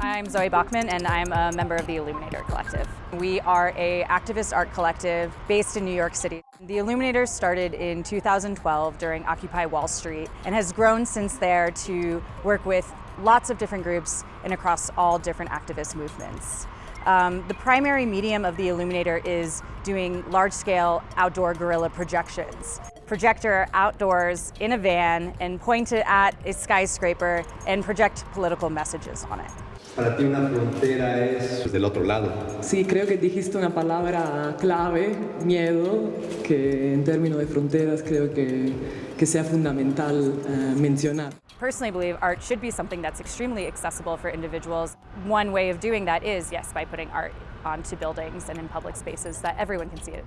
I'm Zoe Bachman and I'm a member of the Illuminator Collective. We are a activist art collective based in New York City. The Illuminator started in 2012 during Occupy Wall Street and has grown since there to work with lots of different groups and across all different activist movements. Um, the primary medium of the Illuminator is doing large-scale outdoor guerrilla projections. Projector outdoors in a van and point it at a skyscraper and project political messages on it. Para ti una frontera es del otro lado. Sí, creo que dijiste una palabra clave, miedo, que en términos de fronteras creo que, que sea fundamental uh, mencionar. Personally believe art should be something that's extremely accessible for individuals. One way of doing that is, yes, by putting art onto buildings and in public spaces that everyone can see it.